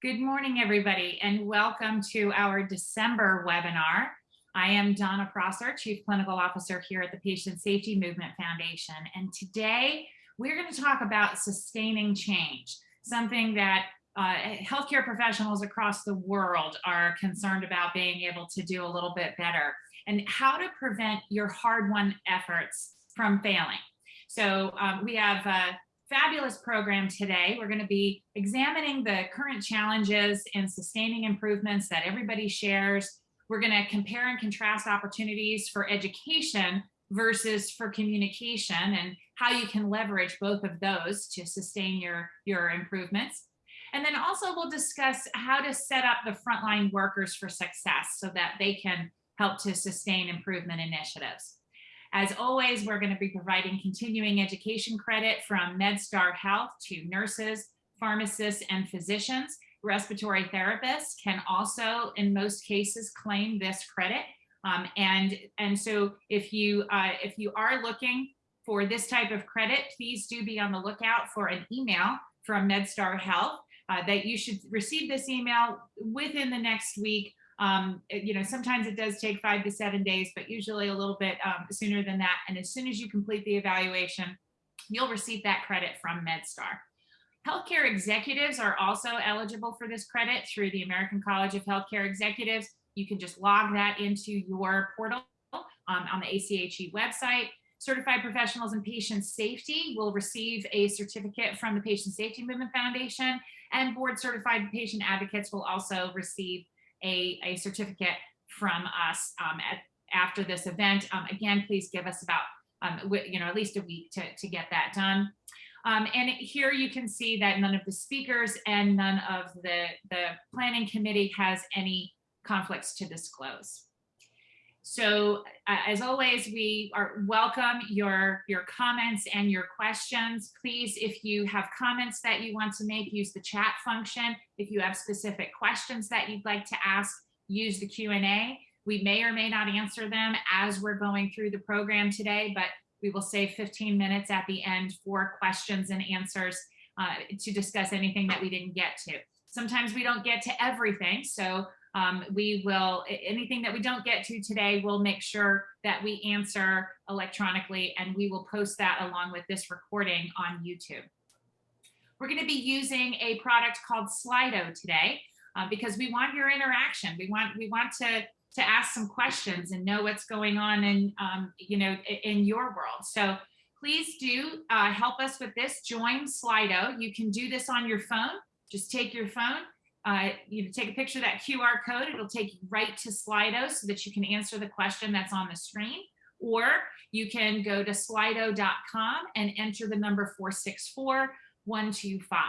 Good morning, everybody, and welcome to our December webinar. I am Donna Prosser, Chief Clinical Officer here at the Patient Safety Movement Foundation. And today we're going to talk about sustaining change, something that uh, healthcare professionals across the world are concerned about being able to do a little bit better and how to prevent your hard-won efforts from failing. So um, we have uh, fabulous program today. We're going to be examining the current challenges and sustaining improvements that everybody shares. We're going to compare and contrast opportunities for education versus for communication and how you can leverage both of those to sustain your, your improvements. And then also we'll discuss how to set up the frontline workers for success so that they can help to sustain improvement initiatives. As always, we're going to be providing continuing education credit from MedStar Health to nurses, pharmacists, and physicians. Respiratory therapists can also, in most cases, claim this credit. Um, and, and so if you, uh, if you are looking for this type of credit, please do be on the lookout for an email from MedStar Health uh, that you should receive this email within the next week um, you know, sometimes it does take five to seven days, but usually a little bit um, sooner than that. And as soon as you complete the evaluation, you'll receive that credit from MedStar. Healthcare executives are also eligible for this credit through the American College of Healthcare Executives. You can just log that into your portal um, on the ACHE website. Certified professionals in patient safety will receive a certificate from the Patient Safety Movement Foundation and board certified patient advocates will also receive a, a certificate from us um, at, after this event. Um, again, please give us about, um, you know, at least a week to, to get that done. Um, and here you can see that none of the speakers and none of the, the planning committee has any conflicts to disclose. So uh, as always, we are welcome your, your comments and your questions. Please, if you have comments that you want to make, use the chat function. If you have specific questions that you'd like to ask, use the Q&A. We may or may not answer them as we're going through the program today, but we will save 15 minutes at the end for questions and answers uh, to discuss anything that we didn't get to. Sometimes we don't get to everything, so um, we will, anything that we don't get to today, we'll make sure that we answer electronically and we will post that along with this recording on YouTube. We're gonna be using a product called Slido today uh, because we want your interaction. We want, we want to, to ask some questions and know what's going on in, um, you know, in your world. So please do uh, help us with this. Join Slido. You can do this on your phone. Just take your phone, uh, you take a picture of that QR code, it'll take you right to Slido so that you can answer the question that's on the screen. Or you can go to slido.com and enter the number 464125.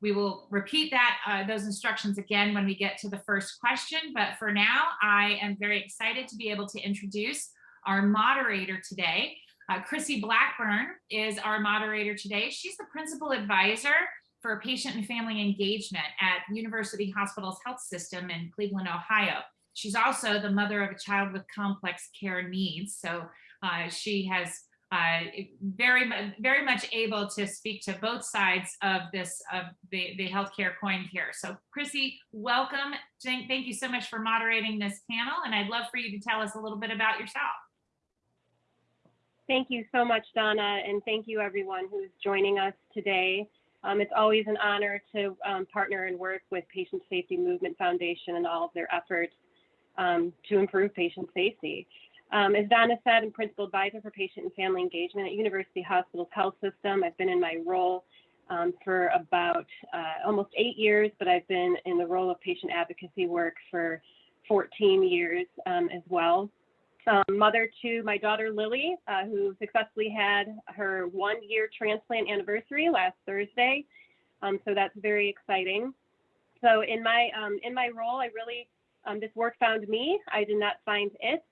We will repeat that uh, those instructions again when we get to the first question, but for now, I am very excited to be able to introduce our moderator today. Uh, Chrissy Blackburn is our moderator today. She's the principal advisor for patient and family engagement at University Hospitals Health System in Cleveland, Ohio. She's also the mother of a child with complex care needs. So uh, she has uh, very, very much able to speak to both sides of this, of the, the healthcare coin here. So Chrissy, welcome. Thank, thank you so much for moderating this panel. And I'd love for you to tell us a little bit about yourself. Thank you so much, Donna, and thank you everyone who's joining us today. Um, it's always an honor to um, partner and work with Patient Safety Movement Foundation and all of their efforts um, to improve patient safety. Um, as Donna said, I'm Principal Advisor for Patient and Family Engagement at University Hospitals Health System. I've been in my role um, for about uh, almost eight years, but I've been in the role of patient advocacy work for 14 years um, as well um, mother to my daughter Lily, uh, who successfully had her one year transplant anniversary last Thursday. Um, so that's very exciting. So in my um, in my role, I really um, this work found me. I did not find it.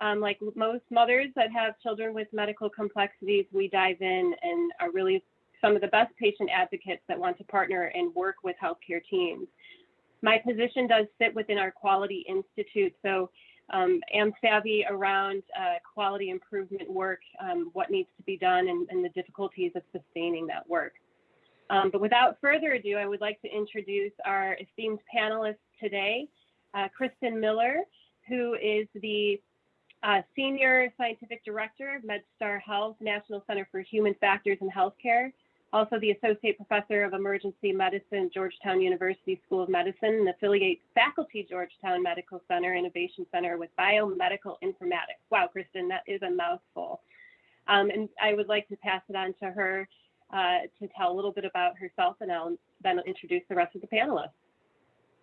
Um, like most mothers that have children with medical complexities, we dive in and are really some of the best patient advocates that want to partner and work with healthcare teams. My position does sit within our Quality Institute, so um, am savvy around uh, quality improvement work, um, what needs to be done, and, and, the difficulties of sustaining that work. Um, but without further ado, I would like to introduce our esteemed panelists today, uh, Kristen Miller, who is the uh, Senior Scientific Director of MedStar Health, National Center for Human Factors in Healthcare, also the Associate Professor of Emergency Medicine, Georgetown University School of Medicine, and affiliate faculty, Georgetown Medical Center Innovation Center with Biomedical Informatics. Wow, Kristen, that is a mouthful. Um, and I would like to pass it on to her uh, to tell a little bit about herself, and I'll then introduce the rest of the panelists.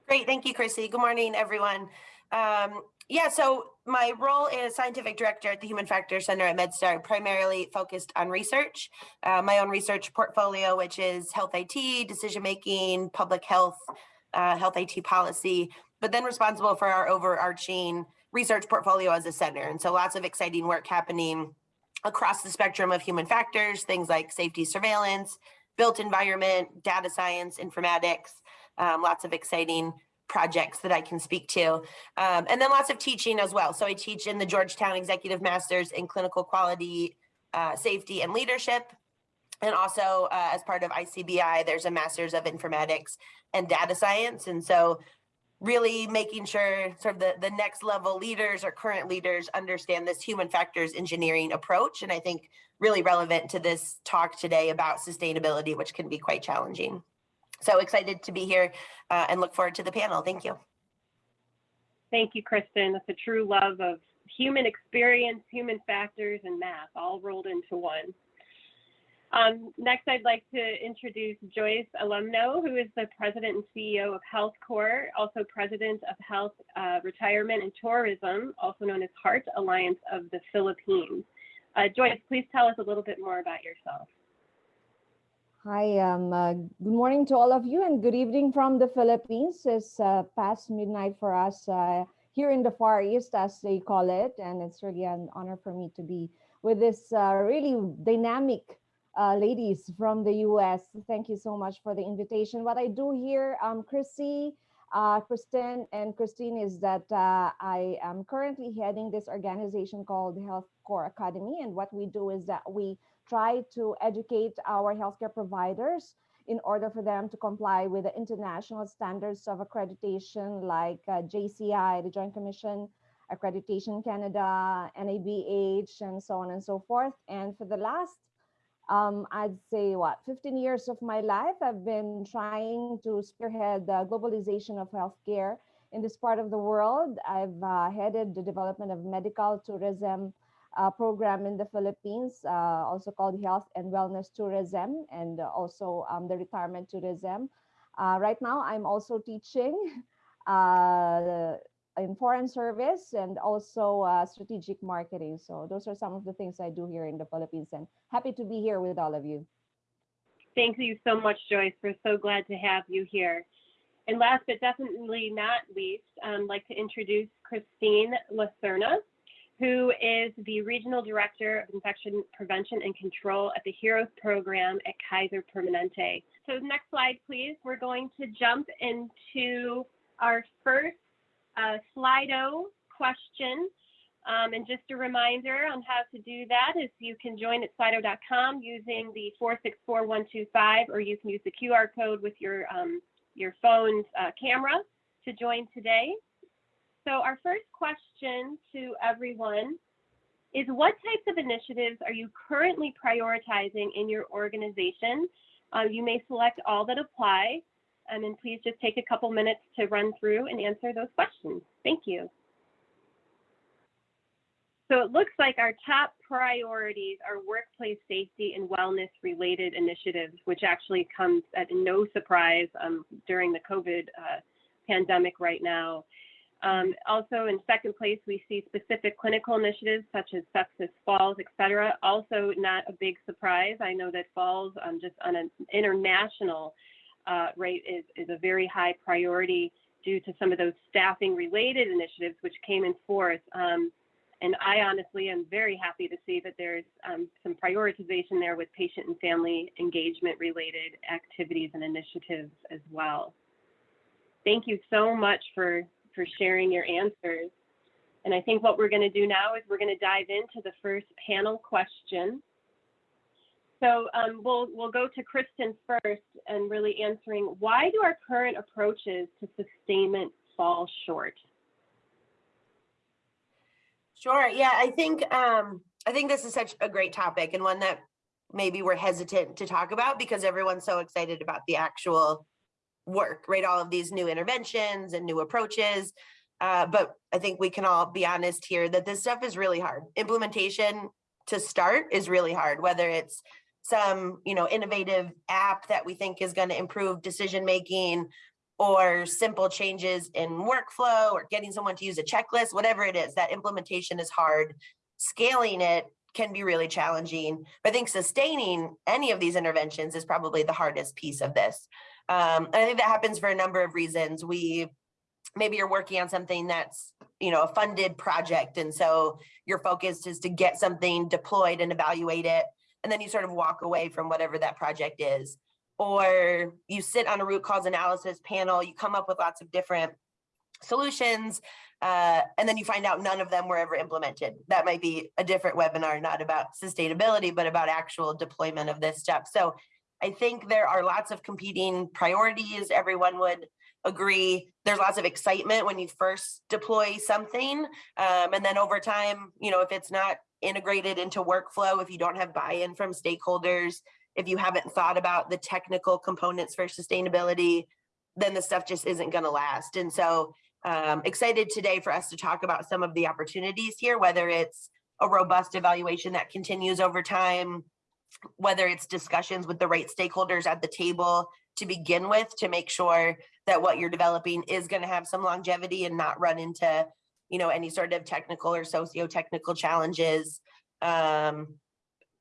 Great, thank you, Chrissy. Good morning, everyone. Um, yeah, so my role is scientific director at the Human Factors Center at MedStar, primarily focused on research. Uh, my own research portfolio, which is health IT, decision making, public health, uh, health IT policy, but then responsible for our overarching research portfolio as a center. And so lots of exciting work happening across the spectrum of human factors, things like safety surveillance, built environment, data science, informatics, um, lots of exciting projects that I can speak to. Um, and then lots of teaching as well. So I teach in the Georgetown Executive Masters in Clinical Quality, uh, Safety and Leadership. And also uh, as part of ICBI, there's a Masters of Informatics and Data Science. And so really making sure sort of the, the next level leaders or current leaders understand this human factors engineering approach. And I think really relevant to this talk today about sustainability, which can be quite challenging. So excited to be here uh, and look forward to the panel. Thank you. Thank you, Kristen. It's a true love of human experience, human factors, and math all rolled into one. Um, next, I'd like to introduce Joyce Alumno, who is the president and CEO of HealthCore, also president of Health uh, Retirement and Tourism, also known as Heart Alliance of the Philippines. Uh, Joyce, please tell us a little bit more about yourself. Hi, um, uh, good morning to all of you and good evening from the Philippines. It's uh, past midnight for us uh, here in the Far East, as they call it. And it's really an honor for me to be with this uh, really dynamic uh, ladies from the US. Thank you so much for the invitation. What I do here, um, Chrissy, uh, Kristen and Christine is that I am currently heading this organization called Health Core Academy. And what we do is that we try to educate our healthcare providers in order for them to comply with the international standards of accreditation like uh, JCI, the Joint Commission Accreditation Canada, NABH, and so on and so forth. And for the last, um, I'd say what, 15 years of my life, I've been trying to spearhead the globalization of healthcare in this part of the world. I've uh, headed the development of medical tourism uh, program in the Philippines, uh, also called Health and Wellness Tourism, and also um, the Retirement Tourism. Uh, right now, I'm also teaching uh, in foreign service and also uh, strategic marketing. So those are some of the things I do here in the Philippines, and happy to be here with all of you. Thank you so much, Joyce. We're so glad to have you here. And last but definitely not least, I'd um, like to introduce Christine Lacerna who is the Regional Director of Infection Prevention and Control at the HEROES program at Kaiser Permanente. So next slide, please. We're going to jump into our first Slido question. Um, and just a reminder on how to do that is you can join at slido.com using the 464125, or you can use the QR code with your, um, your phone's uh, camera to join today. So our first question to everyone is what types of initiatives are you currently prioritizing in your organization? Uh, you may select all that apply, and then please just take a couple minutes to run through and answer those questions. Thank you. So it looks like our top priorities are workplace safety and wellness related initiatives, which actually comes at no surprise um, during the COVID uh, pandemic right now. Um, also in second place, we see specific clinical initiatives such as sepsis, falls, et cetera. Also not a big surprise. I know that falls um, just on an international uh, rate is, is a very high priority due to some of those staffing related initiatives which came in force. Um, and I honestly am very happy to see that there's um, some prioritization there with patient and family engagement related activities and initiatives as well. Thank you so much for for sharing your answers. And I think what we're going to do now is we're going to dive into the first panel question. So um, we'll we'll go to Kristen first and really answering why do our current approaches to sustainment fall short? Sure. Yeah, I think um I think this is such a great topic and one that maybe we're hesitant to talk about because everyone's so excited about the actual work, right? All of these new interventions and new approaches. Uh, but I think we can all be honest here that this stuff is really hard. Implementation to start is really hard, whether it's some, you know, innovative app that we think is going to improve decision making or simple changes in workflow or getting someone to use a checklist, whatever it is, that implementation is hard. Scaling it can be really challenging. But I think sustaining any of these interventions is probably the hardest piece of this. Um, and I think that happens for a number of reasons. We maybe you're working on something that's you know a funded project and so your focus is to get something deployed and evaluate it and then you sort of walk away from whatever that project is. Or you sit on a root cause analysis panel you come up with lots of different solutions uh, and then you find out none of them were ever implemented. That might be a different webinar not about sustainability but about actual deployment of this stuff. So i think there are lots of competing priorities everyone would agree. There's lots of excitement when you first deploy something um, and then over time you know if it's not integrated into workflow if you don't have buy-in from stakeholders if you haven't thought about the technical components for sustainability then the stuff just isn't going to last. And so um, excited today for us to talk about some of the opportunities here whether it's a robust evaluation that continues over time whether it's discussions with the right stakeholders at the table to begin with to make sure that what you're developing is going to have some longevity and not run into you know any sort of technical or socio-technical challenges um,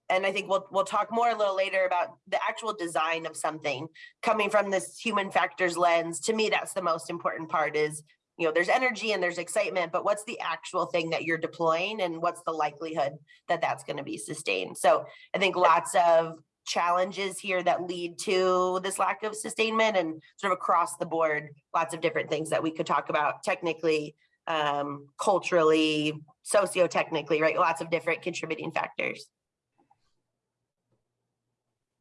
and I think we'll we'll talk more a little later about the actual design of something coming from this human factors lens. To me, that's the most important part is, you know, there's energy and there's excitement, but what's the actual thing that you're deploying and what's the likelihood that that's going to be sustained? So I think lots of challenges here that lead to this lack of sustainment and sort of across the board, lots of different things that we could talk about technically, um, culturally, socio-technically, right? Lots of different contributing factors.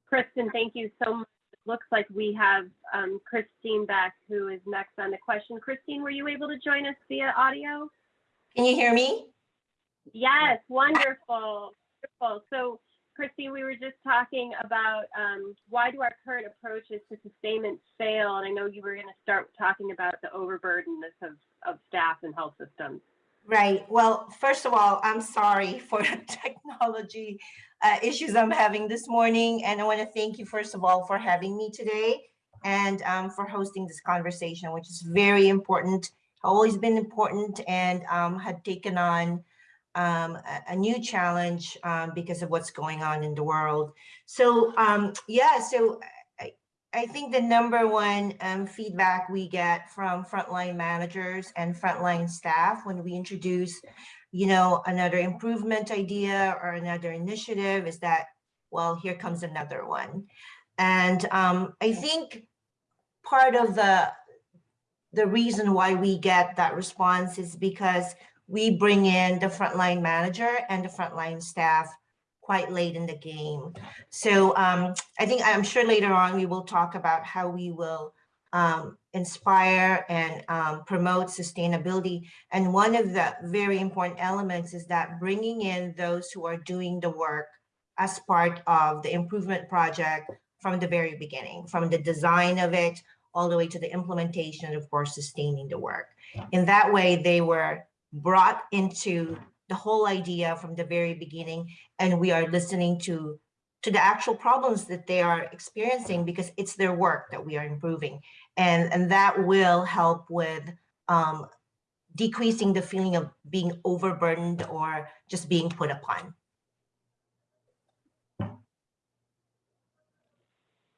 Kristen, thank you so much. It looks like we have um, Christine back, who is next on the question. Christine, were you able to join us via audio? Can you hear me? Yes, wonderful, wonderful. So, Christine, we were just talking about um, why do our current approaches to sustainment fail? And I know you were going to start talking about the overburdenedness of, of staff and health systems. Right. Well, first of all, I'm sorry for the technology uh, issues I'm having this morning. And I want to thank you, first of all, for having me today and um, for hosting this conversation, which is very important, always been important and um, had taken on um, a, a, new challenge um, because of what's going on in the world. So um, yeah, so I, I, think the number one um, feedback we get from frontline managers and frontline staff when we introduce, you know, another improvement idea or another initiative is that, well, here comes another one. And um, I think part of the the reason why we get that response is because we bring in the frontline manager and the frontline staff quite late in the game. So um, I think I'm sure later on we will talk about how we will um, inspire and um, promote sustainability. And one of the very important elements is that bringing in those who are doing the work as part of the improvement project from the very beginning, from the design of it all the way to the implementation, of course, sustaining the work. In that way, they were brought into the whole idea from the very beginning and we are listening to to the actual problems that they are experiencing because it's their work that we are improving and and that will help with um, decreasing the feeling of being overburdened or just being put upon.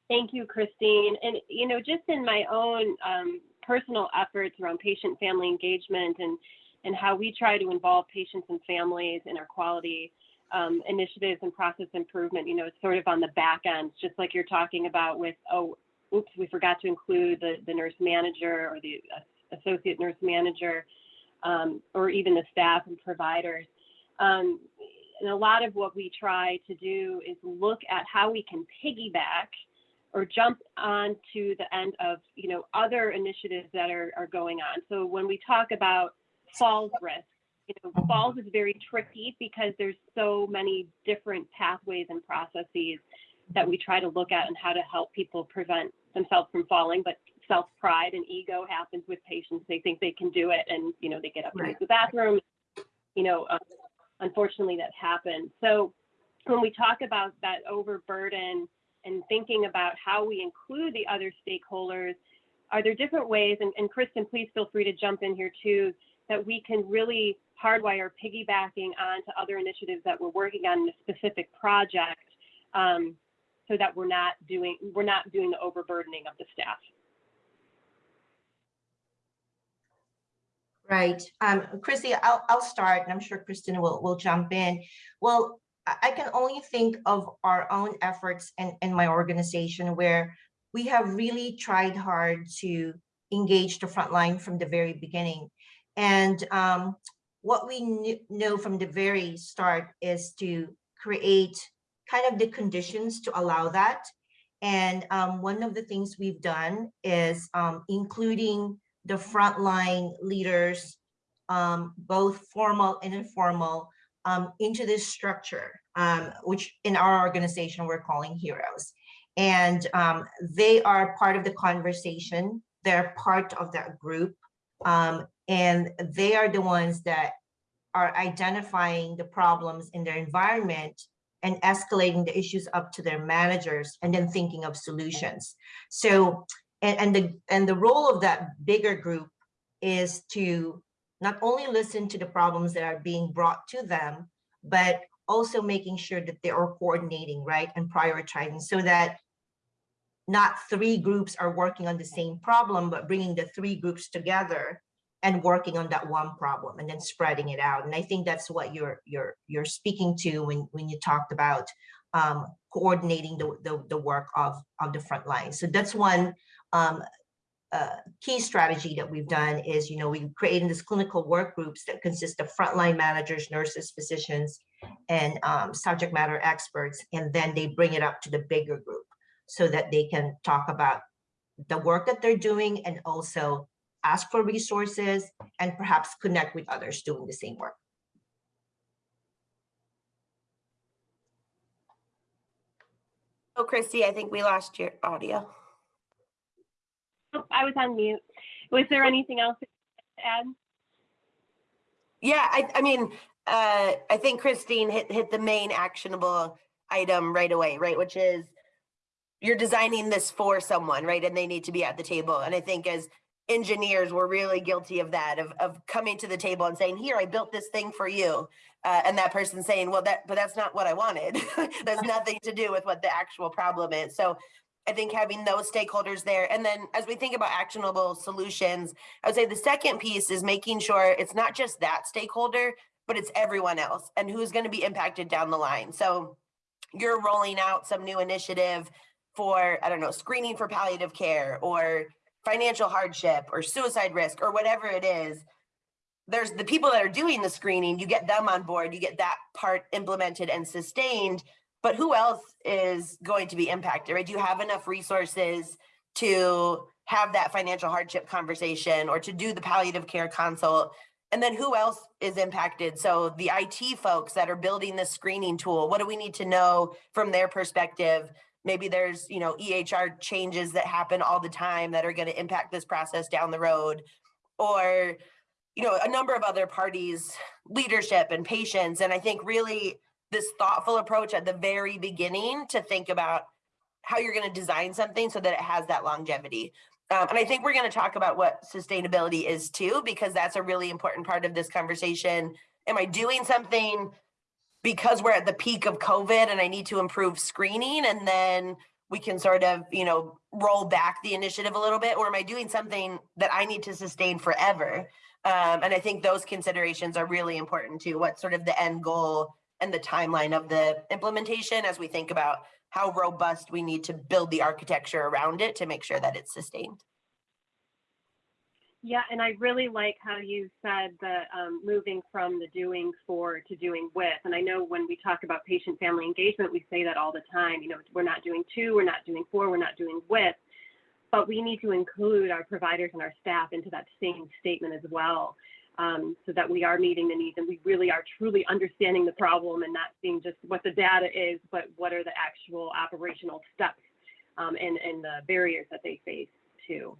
Thank you, Christine. And, you know, just in my own um, personal efforts around patient family engagement and and how we try to involve patients and families in our quality um, initiatives and process improvement, you know, it's sort of on the back end, just like you're talking about with, oh, oops, we forgot to include the, the nurse manager or the associate nurse manager, um, or even the staff and providers. Um, and a lot of what we try to do is look at how we can piggyback or jump on to the end of, you know, other initiatives that are, are going on. So when we talk about falls risk, you know, falls is very tricky because there's so many different pathways and processes that we try to look at and how to help people prevent themselves from falling. But self pride and ego happens with patients. They think they can do it, and you know they get up to use the bathroom. You know, um, unfortunately, that happens. So when we talk about that overburden and thinking about how we include the other stakeholders, are there different ways? And, and Kristen, please feel free to jump in here too. That we can really hardwire piggybacking onto other initiatives that we're working on in a specific project, um, so that we're not doing we're not doing the overburdening of the staff. Right. Um, Chrissy, I'll, I'll start and I'm sure Kristen will, will jump in. Well, I, can only think of our own efforts and, and my organization where we have really tried hard to engage the front line from the very beginning. And um, what we know from the very start is to create kind of the conditions to allow that. And um, one of the things we've done is um, including the frontline leaders, um, both formal and informal, um, into this structure, um, which in our organization we're calling heroes. And they are part of the conversation. They're part of that group. Um, and they are the ones that are identifying the problems in their environment and escalating the issues up to their managers and then thinking of solutions. So and, and the and the role of that bigger group is to not only listen to the problems that are being brought to them, but also making sure that they are coordinating, right, and prioritizing so that not three groups are working on the same problem, but bringing the three groups together and working on that one problem and then spreading it out. And I think that's what you're you're you're speaking to when when you talked about um, coordinating the, the the work of of the front line. So that's one um, uh, key strategy that we've done is, you know, we created this clinical work groups that consist of frontline managers, nurses, physicians, and um, subject matter experts, and then they bring it up to the bigger group so that they can talk about the work that they're doing and also ask for resources and perhaps connect with others doing the same work. Oh, Christy, I think we lost your audio. Oh, I was on mute. Was there anything else to add? Yeah, I, I mean, uh, I think Christine hit, hit the main actionable item right away, right? Which is you're designing this for someone, right? And they need to be at the table. And I think as engineers, we're really guilty of that, of, of coming to the table and saying, here, I built this thing for you. Uh, and that person saying, well, that, but that's not what I wanted. There's nothing to do with what the actual problem is. So I think having those stakeholders there. And then as we think about actionable solutions, I would say the second piece is making sure it's not just that stakeholder, but it's everyone else and who's going to be impacted down the line. So you're rolling out some new initiative for, I don't know, screening for palliative care or financial hardship or suicide risk or whatever it is. There's the people that are doing the screening, you get them on board, you get that part implemented and sustained but who else is going to be impacted, right? Do you have enough resources to have that financial hardship conversation or to do the palliative care consult? And then who else is impacted? So the IT folks that are building this screening tool, what do we need to know from their perspective? Maybe there's, you know, EHR changes that happen all the time that are going to impact this process down the road. Or, you know, a number of other parties, leadership and patients. And I think really this thoughtful approach at the very beginning to think about how you're going to design something so that it has that longevity. Um, and I think we're going to talk about what sustainability is too, because that's a really important part of this conversation. Am I doing something because we're at the peak of COVID and I need to improve screening and then we can sort of, you know, roll back the initiative a little bit? Or am I doing something that I need to sustain forever? Um, and I think those considerations are really important too. What's sort of the end goal and the timeline of the implementation as we think about how robust we need to build the architecture around it to make sure that it's sustained. Yeah, and I really like how you said that um, moving from the doing for to doing with. And I know when we talk about patient family engagement, we say that all the time. You know, we're not doing to, we're not doing for, we're not doing with. But we need to include our providers and our staff into that same statement as well, um, so that we are meeting the needs and we really are truly understanding the problem and not seeing just what the data is, but what are the actual operational steps um, and, and the barriers that they face too.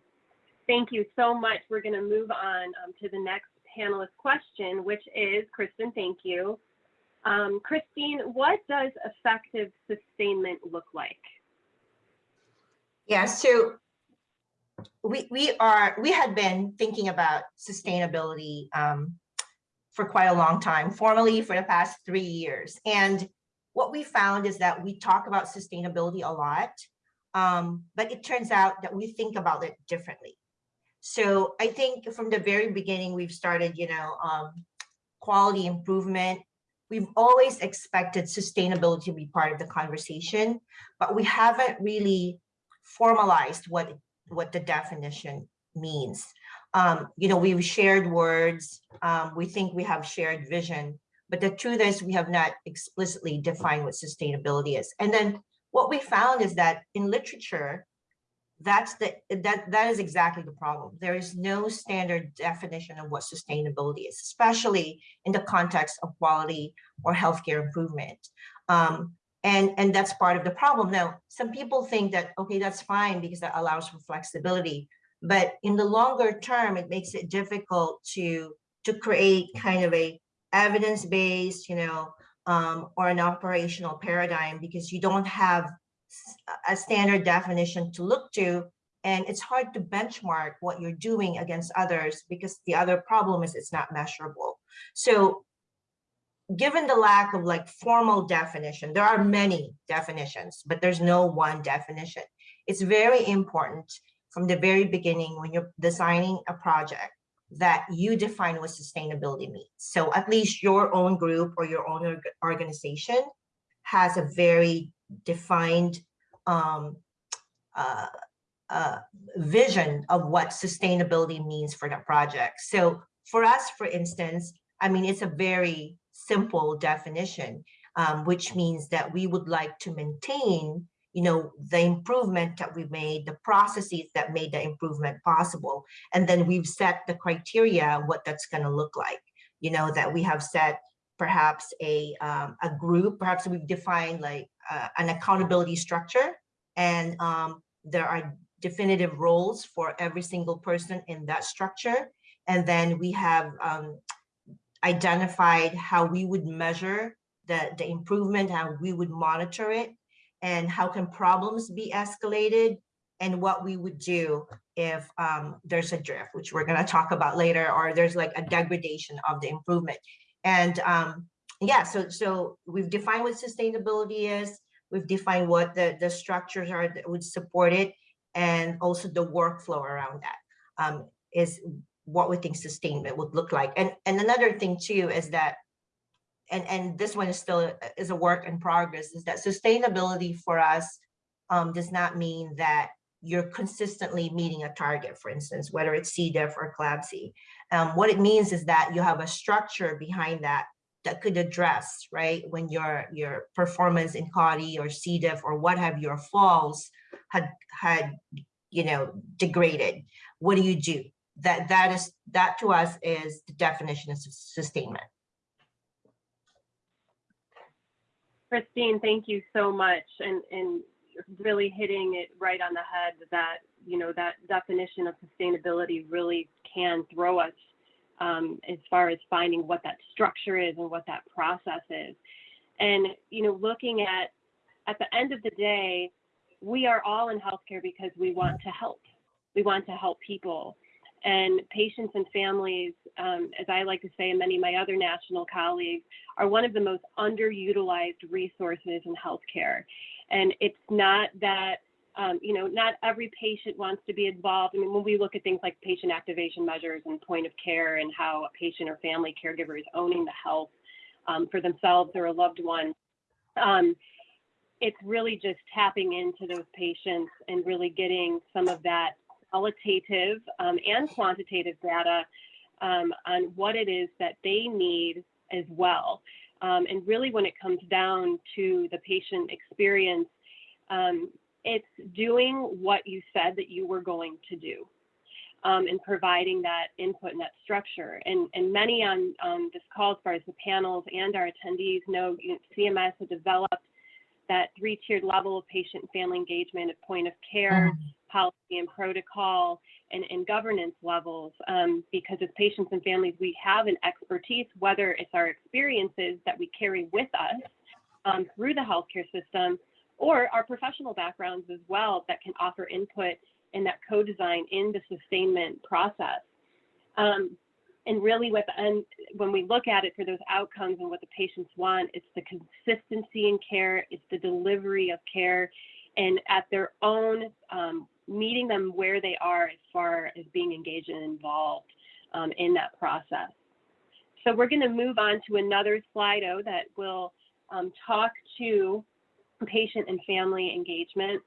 Thank you so much. We're going to move on um, to the next panelist question, which is, Kristen, thank you. Um, Christine, what does effective sustainment look like? Yeah, so we we are we had been thinking about sustainability um, for quite a long time, formally for the past three years. And what we found is that we talk about sustainability a lot, um, but it turns out that we think about it differently. So I think from the very beginning, we've started, you know, um, quality improvement. We've always expected sustainability to be part of the conversation, but we haven't really formalized what what the definition means. Um, you know, we've shared words. Um, we think we have shared vision, but the truth is we have not explicitly defined what sustainability is. And then what we found is that in literature, that's the that that is exactly the problem. There is no standard definition of what sustainability is especially in the context of quality or healthcare improvement. Um, and and that's part of the problem. Now some people think that okay that's fine because that allows for flexibility but in the longer term it makes it difficult to to create kind of a evidence-based you know um, or an operational paradigm because you don't have a standard definition to look to and it's hard to benchmark what you're doing against others because the other problem is it's not measurable. So given the lack of like formal definition there are many definitions but there's no one definition. It's very important from the very beginning when you're designing a project that you define what sustainability means. So at least your own group or your own org organization has a very defined um, uh, uh, vision of what sustainability means for the project. So for us, for instance, I mean, it's a very simple definition, um, which means that we would like to maintain, you know, the improvement that we made, the processes that made the improvement possible. And then we've set the criteria, what that's going to look like, you know, that we have set perhaps a, um, a group, perhaps we've defined like uh, an accountability structure and um, there are definitive roles for every single person in that structure. And then we have um, identified how we would measure the, the improvement, how we would monitor it, and how can problems be escalated, and what we would do if um, there's a drift, which we're gonna talk about later, or there's like a degradation of the improvement. And um, yeah, so, so we've defined what sustainability is, we've defined what the, the structures are that would support it, and also the workflow around that um, is what we think sustainment would look like. And, and another thing too is that, and, and this one is still is a work in progress, is that sustainability for us um, does not mean that you're consistently meeting a target, for instance, whether it's C. diff or CLABSI. Um, what it means is that you have a structure behind that that could address, right, when your your performance in CAUTI or C. diff or what have your falls had had you know degraded. What do you do? That that is that to us is the definition of sustainment. Christine, thank you so much, and and really hitting it right on the head that you know that definition of sustainability really can throw us um, as far as finding what that structure is and what that process is. And, you know, looking at, at the end of the day, we are all in healthcare because we want to help. We want to help people. And patients and families, um, as I like to say, and many of my other national colleagues, are one of the most underutilized resources in healthcare. And it's not that um, you know, not every patient wants to be involved. I mean, when we look at things like patient activation measures and point of care and how a patient or family caregiver is owning the health um, for themselves or a loved one, um, it's really just tapping into those patients and really getting some of that qualitative um, and quantitative data um, on what it is that they need as well. Um, and really, when it comes down to the patient experience, um, it's doing what you said that you were going to do um, and providing that input and that structure. And, and many on, on this call, as far as the panels and our attendees know, you know CMS has developed that three-tiered level of patient family engagement at point of care, policy and protocol, and, and governance levels. Um, because as patients and families, we have an expertise, whether it's our experiences that we carry with us um, through the healthcare system, or our professional backgrounds as well that can offer input in that co-design in the sustainment process. Um, and really when we look at it for those outcomes and what the patients want, it's the consistency in care, it's the delivery of care, and at their own, um, meeting them where they are as far as being engaged and involved um, in that process. So we're gonna move on to another Slido that will um, talk to patient and family engagement.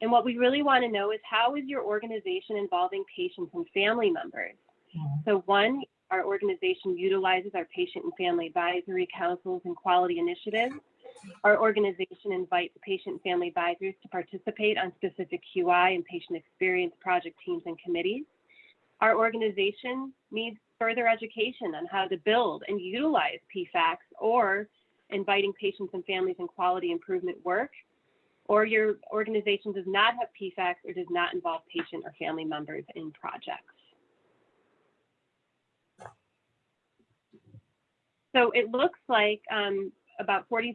And what we really want to know is how is your organization involving patients and family members? So one, our organization utilizes our patient and family advisory councils and quality initiatives. Our organization invites patient family advisors to participate on specific QI and patient experience project teams and committees. Our organization needs further education on how to build and utilize PFACs or inviting patients and families in quality improvement work, or your organization does not have PFACs or does not involve patient or family members in projects. So it looks like um, about 46%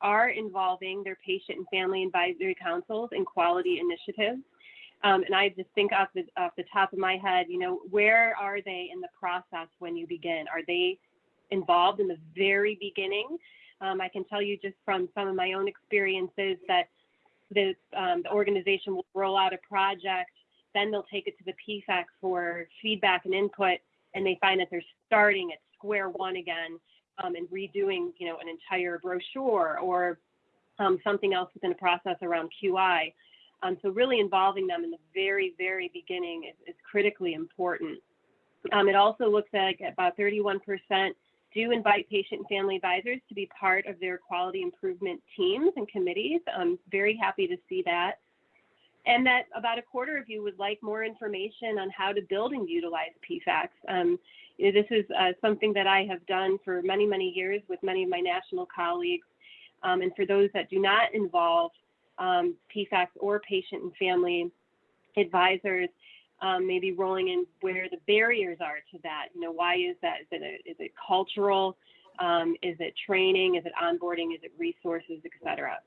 are involving their patient and family advisory councils and quality initiatives. Um, and I just think off the, off the top of my head, you know, where are they in the process when you begin? Are they involved in the very beginning? Um, I can tell you just from some of my own experiences that the, um, the organization will roll out a project, then they'll take it to the PFAC for feedback and input, and they find that they're starting at square one again um, and redoing, you know, an entire brochure or um, something else within a process around QI. Um, so really involving them in the very, very beginning is, is critically important. Um, it also looks like about 31% do invite patient and family advisors to be part of their quality improvement teams and committees. I'm very happy to see that. And that about a quarter of you would like more information on how to build and utilize PFACs. Um, this is uh, something that I have done for many, many years with many of my national colleagues. Um, and for those that do not involve um, PFACs or patient and family advisors, um, maybe rolling in where the barriers are to that. You know, why is that? Is it, a, is it cultural? Um, is it training? Is it onboarding? Is it resources, et cetera?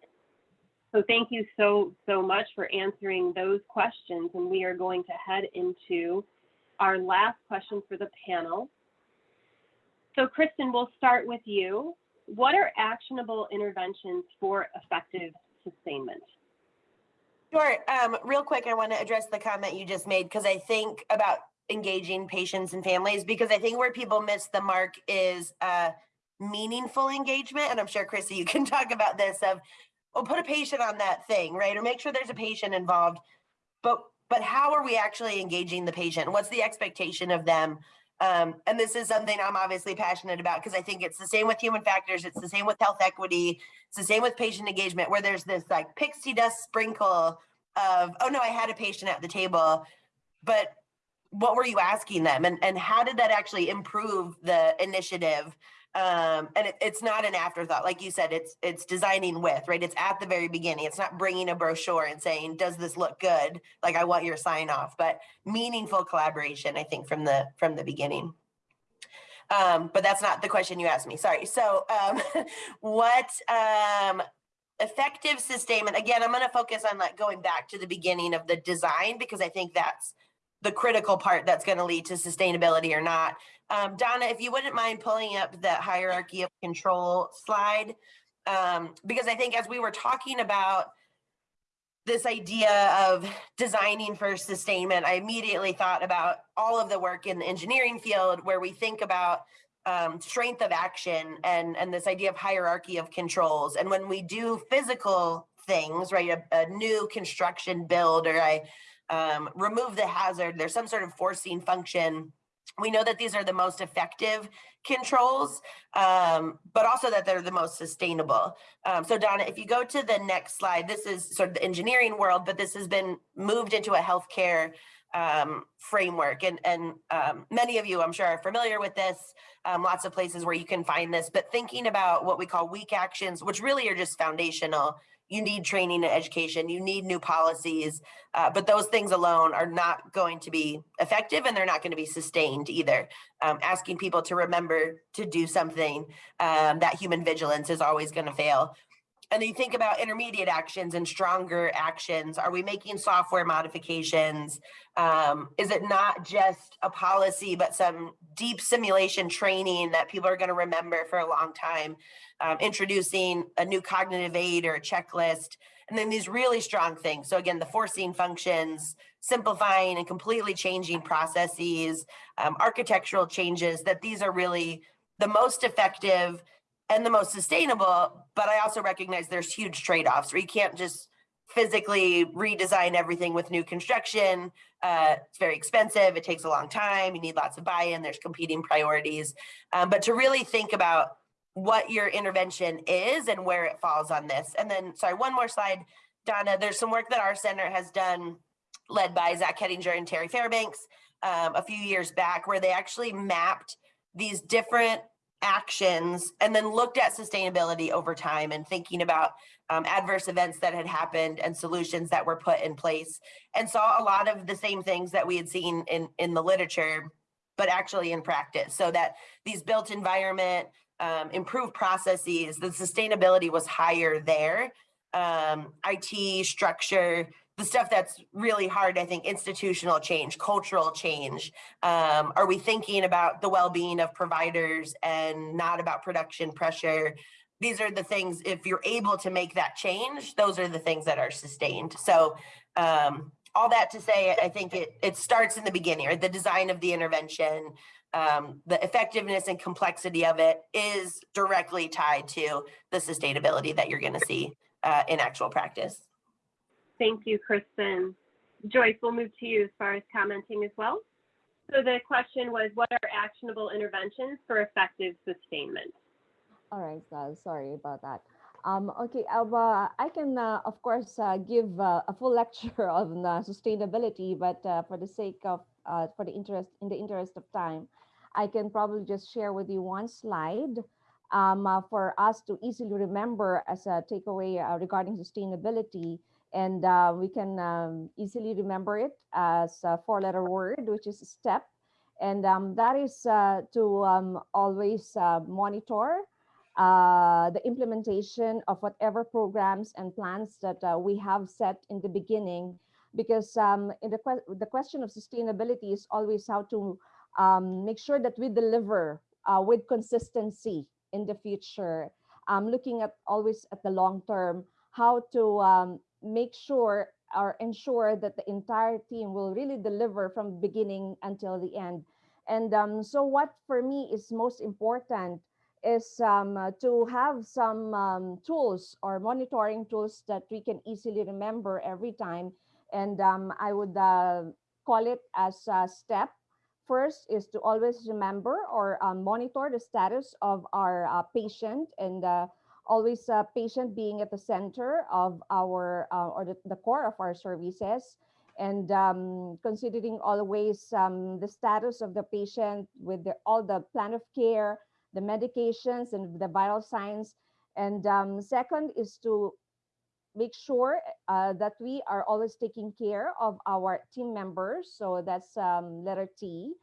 So thank you so, so much for answering those questions. And we are going to head into our last question for the panel. So Kristen, we'll start with you. What are actionable interventions for effective sustainment? Sure. Um, real quick, I want to address the comment you just made because I think about engaging patients and families because I think where people miss the mark is uh, meaningful engagement. And I'm sure, Chrissy, you can talk about this of, oh, put a patient on that thing, right? Or make sure there's a patient involved. But but how are we actually engaging the patient? What's the expectation of them? Um, and this is something I'm obviously passionate about because I think it's the same with human factors. It's the same with health equity. It's the same with patient engagement where there's this like pixie dust sprinkle of, oh no, I had a patient at the table, but what were you asking them? And, and how did that actually improve the initiative? Um, and it, it's not an afterthought. Like you said, it's, it's designing with, right? It's at the very beginning. It's not bringing a brochure and saying, does this look good? Like I want your sign off, but meaningful collaboration, I think from the, from the beginning. Um, but that's not the question you asked me. Sorry. So, um, what, um, effective sustainment, again, I'm going to focus on like going back to the beginning of the design because I think that's the critical part that's going to lead to sustainability or not. Um, Donna, if you wouldn't mind pulling up the hierarchy of control slide, um, because I think as we were talking about this idea of designing for sustainment, I immediately thought about all of the work in the engineering field where we think about um, strength of action and, and this idea of hierarchy of controls. And when we do physical things, right, a, a new construction build or I um, remove the hazard. There's some sort of forcing function. We know that these are the most effective controls, um, but also that they're the most sustainable. Um, so Donna, if you go to the next slide, this is sort of the engineering world, but this has been moved into a healthcare um, framework. And, and um, many of you, I'm sure, are familiar with this. Um, lots of places where you can find this, but thinking about what we call weak actions, which really are just foundational. You need training and education, you need new policies, uh, but those things alone are not going to be effective and they're not going to be sustained either. Um, asking people to remember to do something, um, that human vigilance is always going to fail. And then you think about intermediate actions and stronger actions. Are we making software modifications? Um, is it not just a policy, but some deep simulation training that people are going to remember for a long time? Um, introducing a new cognitive aid or a checklist, and then these really strong things. So again, the forcing functions, simplifying and completely changing processes, um, architectural changes, that these are really the most effective and the most sustainable, but I also recognize there's huge trade-offs where you can't just physically redesign everything with new construction. Uh, it's very expensive. It takes a long time. You need lots of buy-in. There's competing priorities. Um, but to really think about what your intervention is and where it falls on this. And then, sorry, one more slide, Donna. There's some work that our center has done, led by Zach Hettinger and Terry Fairbanks um, a few years back, where they actually mapped these different actions and then looked at sustainability over time and thinking about um, adverse events that had happened and solutions that were put in place and saw a lot of the same things that we had seen in, in the literature, but actually in practice. So that these built environment, um, improved processes, the sustainability was higher there. Um, IT structure, the stuff that's really hard, I think, institutional change, cultural change. Um, are we thinking about the well-being of providers and not about production pressure? These are the things, if you're able to make that change, those are the things that are sustained. So um, all that to say, I think it, it starts in the beginning, right? The design of the intervention, um, the effectiveness and complexity of it is directly tied to the sustainability that you're gonna see uh, in actual practice. Thank you, Kristen. Joyce, we'll move to you as far as commenting as well. So the question was, what are actionable interventions for effective sustainment? All right, uh, sorry about that. Um, okay, uh, I can, uh, of course, uh, give uh, a full lecture on uh, sustainability, but for the sake of, for the interest, in the interest of time, I can probably just share with you one slide um, for us to easily remember as a takeaway regarding sustainability. And uh, we can um, easily remember it as a four-letter word, which is STEP. And um, that is uh, to um, always uh, monitor uh, the implementation of whatever programs and plans that uh, we have set in the beginning. Because um, in the, que the question of sustainability is always how to um, make sure that we deliver uh, with consistency in the future. Um, looking at always at the long term, how to make sure or ensure that the entire team will really deliver from beginning until the end. And um, so what for me is most important is um, to have some um, tools or monitoring tools that we can easily remember every time. And um, I would uh, call it as a step. First is to always remember or um, monitor the status of our uh, patient and uh, always a patient being at the center of our uh, or the, the, core of our services. And um, considering always um, the status of the patient with the, all the plan of care the medications and the vital signs. And um, second is to make sure uh, that we are always taking care of our team members. So that's um, letter t.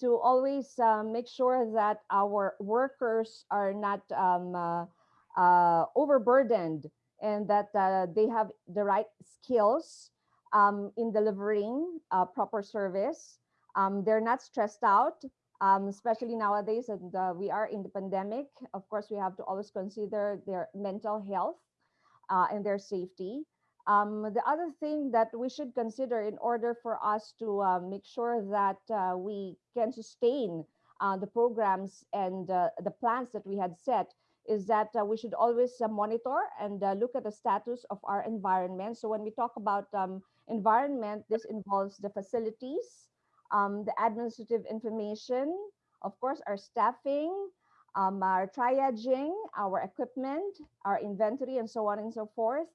To always uh, make sure that our workers are not um, uh, uh, overburdened and that uh, they have the right skills um, in delivering uh, proper service. Um, they're not stressed out, um, especially nowadays and uh, we are in the pandemic. Of course, we have to always consider their mental health uh, and their safety. Um, the other thing that we should consider in order for us to uh, make sure that we can sustain the programs and the plans that we had set is that uh, we should always uh, monitor and uh, look at the status of our environment. So when we talk about um, environment, this involves the facilities, um, the administrative information, of course, our staffing, um, our triaging, our equipment, our inventory, and so on and so forth.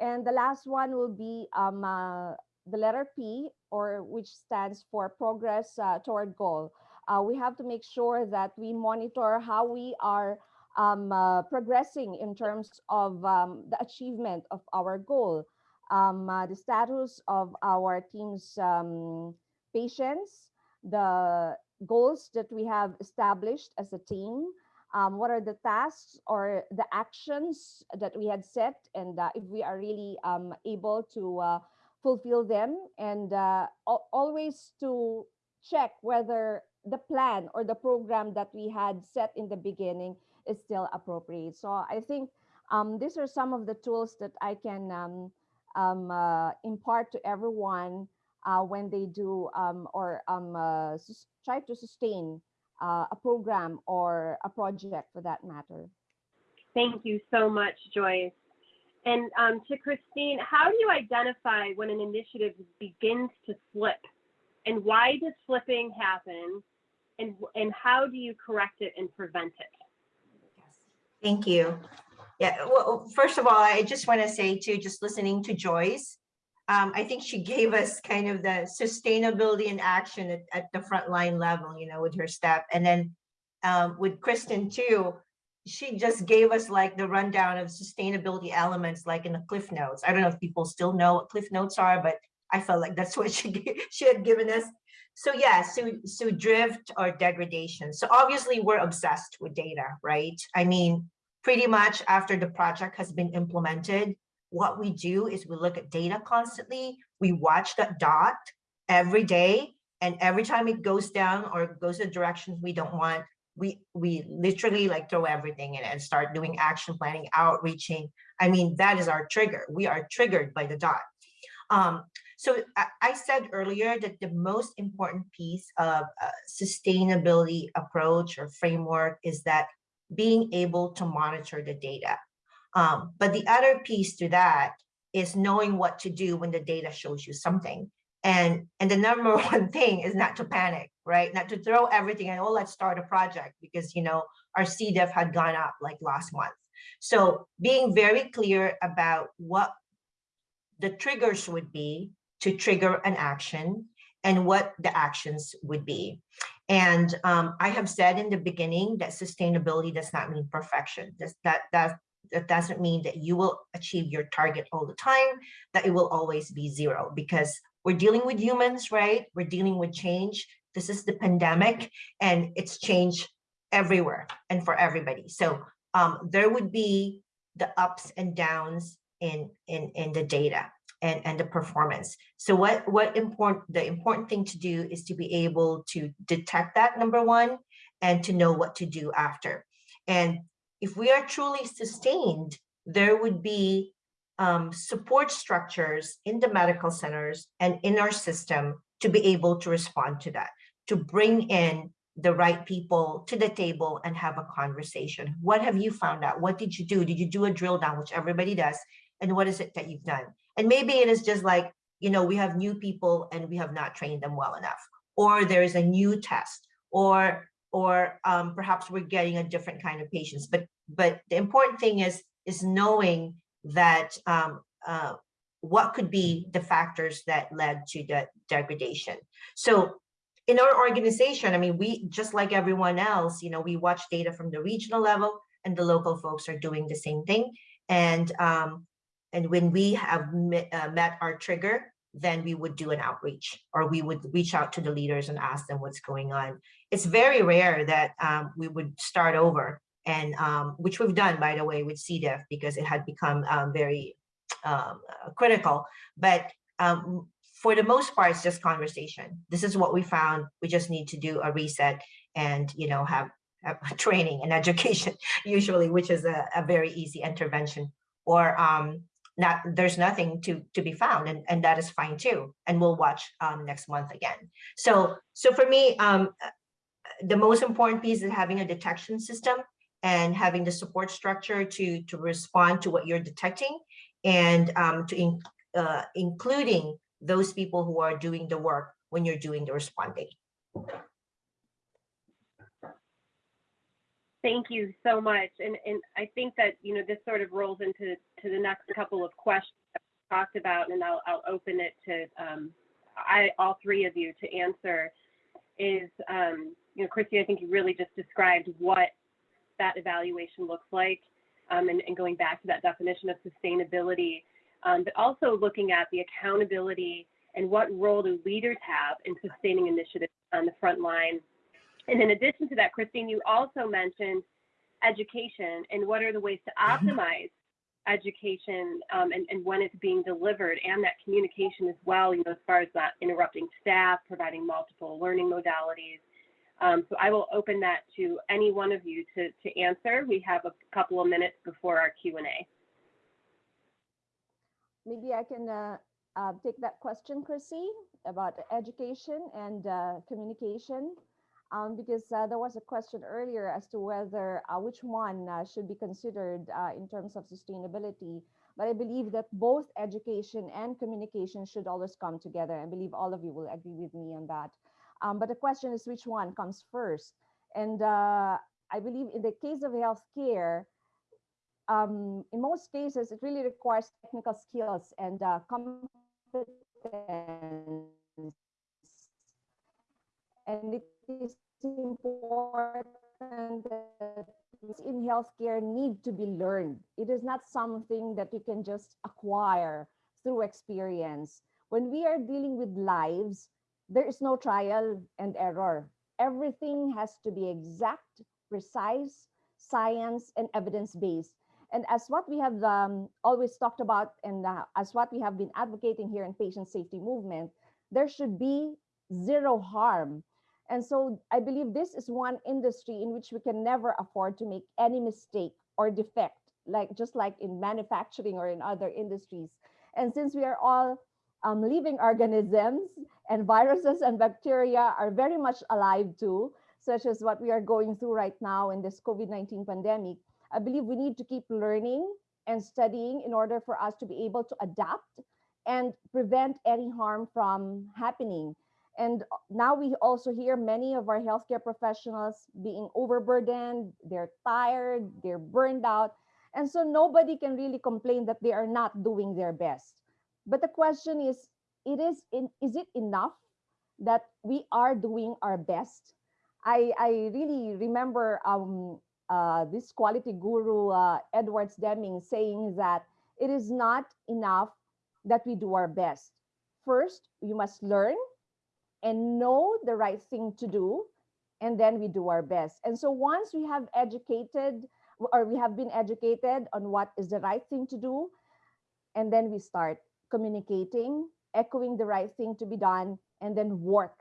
And the last one will be um, uh, the letter P, or which stands for progress uh, toward goal. Uh, we have to make sure that we monitor how we are um, uh, progressing in terms of um, the achievement of our goal, um, uh, the status of our team's um, patients, the goals that we have established as a team, um, what are the tasks or the actions that we had set, and uh, if we are really um, able to uh, fulfill them, and uh, always to check whether the plan or the program that we had set in the beginning is still appropriate. So I think um, these are some of the tools that I can um, um, uh, impart to everyone uh, when they do um, or um, uh, try to sustain uh, a program or a project for that matter. Thank you so much, Joyce. And um, to Christine, how do you identify when an initiative begins to slip? And why does slipping happen? And, and how do you correct it and prevent it? Thank you. Yeah, well, first of all, I just want to say too, just listening to Joyce, um, I think she gave us kind of the sustainability and action at, at the frontline level, you know, with her step. And then um, with Kristen too, she just gave us like the rundown of sustainability elements, like in the Cliff Notes. I don't know if people still know what Cliff Notes are, but I felt like that's what she she had given us. So yeah, so so drift or degradation. So obviously we're obsessed with data, right? I mean, pretty much after the project has been implemented, what we do is we look at data constantly. We watch that dot every day, and every time it goes down or goes in directions we don't want, we we literally like throw everything in and start doing action planning, outreaching. I mean, that is our trigger. We are triggered by the dot. Um, so I, said earlier that the most important piece of sustainability approach or framework is that being able to monitor the data. Um, but the other piece to that is knowing what to do when the data shows you something. And, and the number one thing is not to panic, right? Not to throw everything and, oh, let's start a project because, you know, our C. diff had gone up like last month. So being very clear about what the triggers would be to trigger an action and what the actions would be. And um, I have said in the beginning that sustainability does not mean perfection. That's, that, that, that doesn't mean that you will achieve your target all the time, that it will always be zero because we're dealing with humans, right? We're dealing with change. This is the pandemic and it's change everywhere and for everybody. So um, there would be the ups and downs in, in, in the data and, and the performance. So what, what important, the important thing to do is to be able to detect that number one and to know what to do after. And if we are truly sustained, there would be um, support structures in the medical centers and in our system to be able to respond to that, to bring in the right people to the table and have a conversation. What have you found out? What did you do? Did you do a drill down, which everybody does? And what is it that you've done? And maybe it is just like, you know, we have new people and we have not trained them well enough, or there is a new test, or or um, perhaps we're getting a different kind of patients. But but the important thing is is knowing that um, uh, what could be the factors that led to the degradation. So in our organization, I mean, we just like everyone else, you know, we watch data from the regional level and the local folks are doing the same thing. And um, and when we have met, uh, met our trigger, then we would do an outreach or we would reach out to the leaders and ask them what's going on. It's very rare that um, we would start over and um, which we've done, by the way, with C. diff because it had become um, very um, uh, critical. But um, for the most part, it's just conversation. This is what we found. We just need to do a reset and, you know, have, have training and education usually, which is a, a very easy intervention or um, not there's nothing to to be found and and that is fine too and we'll watch um next month again so so for me um the most important piece is having a detection system and having the support structure to to respond to what you're detecting and um to in, uh, including those people who are doing the work when you're doing the responding. Thank you so much. And, and I think that, you know, this sort of rolls into to the next couple of questions talked about, and I'll, I'll open it to um, I, all three of you to answer is, um, you know, Christy, I think you really just described what that evaluation looks like um, and, and going back to that definition of sustainability, um, but also looking at the accountability and what role do leaders have in sustaining initiatives on the front line and in addition to that, Christine, you also mentioned education and what are the ways to optimize education um, and, and when it's being delivered and that communication as well, you know, as far as not interrupting staff, providing multiple learning modalities. Um, so I will open that to any one of you to, to answer. We have a couple of minutes before our Q&A. Maybe I can uh, uh, take that question, Chrissy, about education and uh, communication. Um, because uh, there was a question earlier as to whether uh, which one uh, should be considered in terms of sustainability. But I believe that both education and communication should always come together. I believe all of you will agree with me on that. Um, but the question is which one comes first? And I believe in the case of healthcare, um, in most cases, it really requires technical skills and uh, competence. And it is important that in healthcare need to be learned. It is not something that you can just acquire through experience. When we are dealing with lives, there is no trial and error. Everything has to be exact, precise, science, and evidence-based. And as what we have um, always talked about and uh, as what we have been advocating here in patient safety movement, there should be zero harm and so I believe this is one industry in which we can never afford to make any mistake or defect, like just like in manufacturing or in other industries. And since we are all um, living organisms and viruses and bacteria are very much alive too, such as what we are going through right now in this COVID-19 pandemic, I believe we need to keep learning and studying in order for us to be able to adapt and prevent any harm from happening. And now we also hear many of our healthcare professionals being overburdened, they're tired, they're burned out. And so nobody can really complain that they are not doing their best. But the question is, it is, in, is it enough that we are doing our best? I, I really remember um, uh, this quality guru, uh, Edwards Deming, saying that it is not enough that we do our best. First, you must learn and know the right thing to do and then we do our best. And so once we have educated or we have been educated on what is the right thing to do and then we start communicating echoing the right thing to be done and then work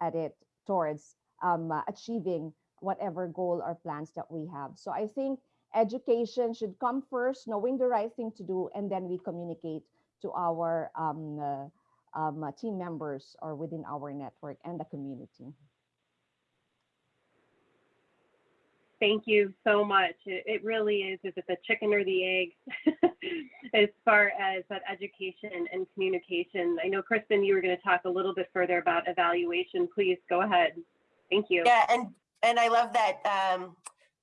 at it towards um, uh, achieving whatever goal or plans that we have. So i think education should come first knowing the right thing to do and then we communicate to our um, uh, um, uh, team members or within our network and the community. Thank you so much. It, it really is, is it the chicken or the egg as far as that education and communication? I know, Kristen, you were going to talk a little bit further about evaluation. Please go ahead. Thank you. Yeah, and and I love that. Um,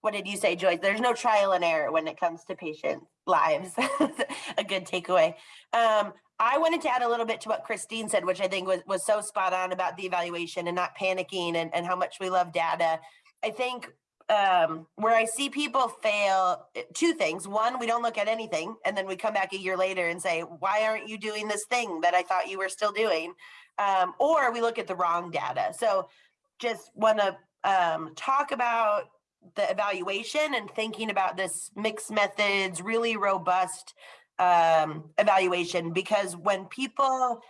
what did you say, Joyce? There's no trial and error when it comes to patient lives. a good takeaway. Um, I wanted to add a little bit to what Christine said, which I think was, was so spot on about the evaluation and not panicking and, and how much we love data. I think um, where I see people fail, eh, two things. One, we don't look at anything, and then we come back a year later and say, why aren't you doing this thing that I thought you were still doing? Um, or we look at the wrong data. So just want to um, talk about the evaluation and thinking about this mixed methods, really robust um, evaluation because when people,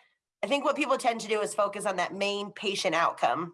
I think what people tend to do is focus on that main patient outcome.